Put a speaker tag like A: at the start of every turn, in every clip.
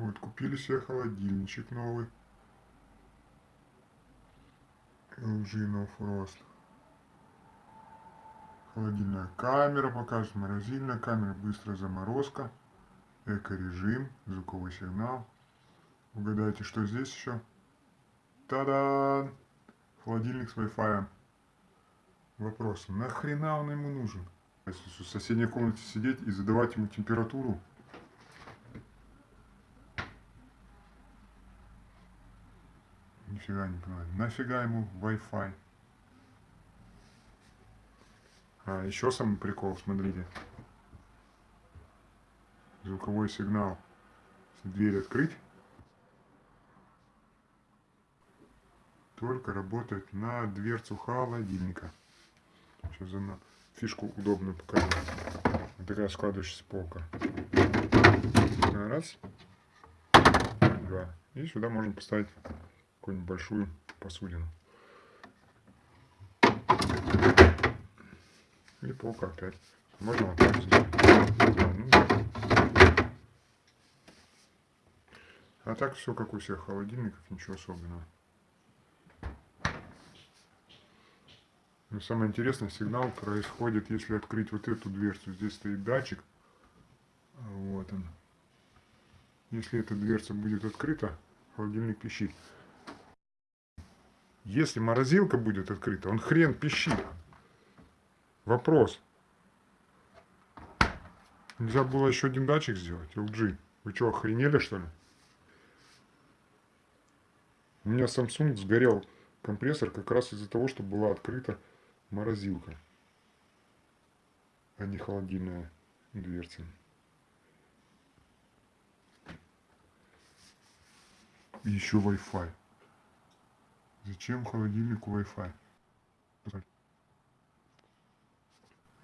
A: Вот, купили себе холодильничек новый. LG No Frost. Холодильная камера покажет, морозильная камера, быстрая заморозка, эко-режим, звуковой сигнал. Угадайте, что здесь еще? Та-да! Холодильник с Wi-Fi. Вопрос, нахрена он ему нужен? Если в соседней комнате сидеть и задавать ему температуру, Нифига не понимаю. Нафига ему Wi-Fi? А, еще самый прикол, смотрите. Звуковой сигнал. Если дверь открыть, только работает на дверцу холодильника. Сейчас за фишку удобную покажу. Вот такая складывающаяся полка. Раз. Два. И сюда можно поставить какую-нибудь большую посудину. И полка опять. Можно вот так сделать. А так все как у всех холодильников, ничего особенного. Но самое интересное, сигнал происходит, если открыть вот эту дверцу. Здесь стоит датчик. Вот он. Если эта дверца будет открыта, холодильник пищит. Если морозилка будет открыта, он хрен пищит. Вопрос. Нельзя было еще один датчик сделать, LG. Вы что, охренели что ли? У меня Samsung сгорел компрессор как раз из-за того, что была открыта морозилка, а не холодильная дверца. Еще Wi-Fi. Зачем холодильнику Wi-Fi?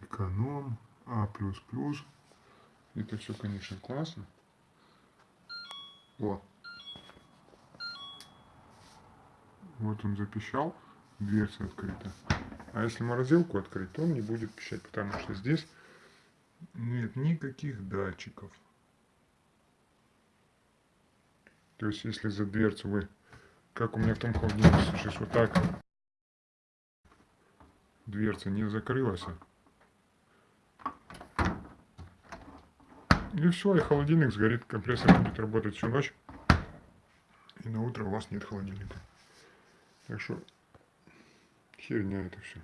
A: Эконом, А++. Это все, конечно, классно. Вот. Вот он запищал, дверца открыта. А если морозилку открыть, то он не будет пищать, потому что здесь нет никаких датчиков. То есть, если за дверцу вы как у меня в том холодильнике сейчас вот так дверца не закрылась. И все, и холодильник сгорит, компрессор будет работать всю ночь. И на утро у вас нет холодильника. Так что херня это все.